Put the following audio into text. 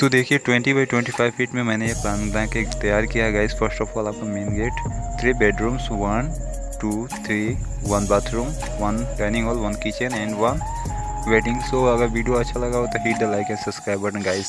तो देखिए 20 by 25 feet में मैंने ये प्लान बना के तैयार किया। गाइस फ़र्स्ट ऑफ़ ऑल आपका main gate three bedrooms one two three one bathroom one dining hall one kitchen and one wedding so अगर वीडियो अच्छा लगा हो तो hit the like and subscribe button guys